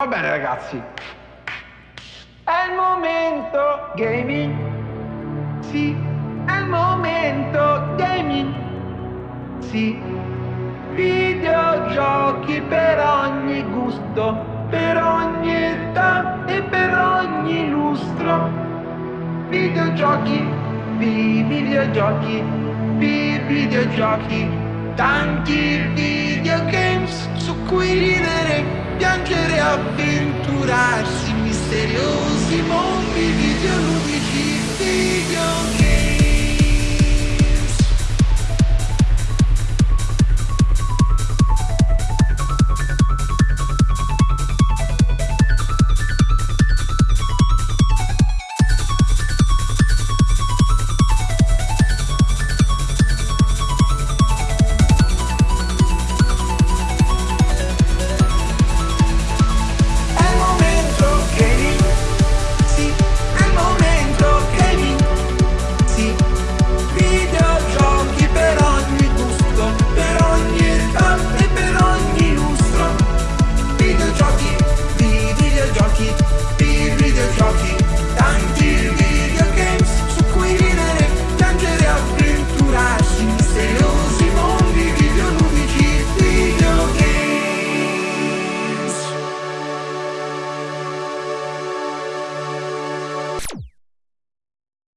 Va bene ragazzi. È il momento gaming. Sì, è il momento gaming. Sì. Videogiochi per ogni gusto, per ogni età e per ogni lustro. Videogiochi, vi videogiochi, vi videogiochi, tanti videogames su cui ridere piangere, aventurar-se misterioso e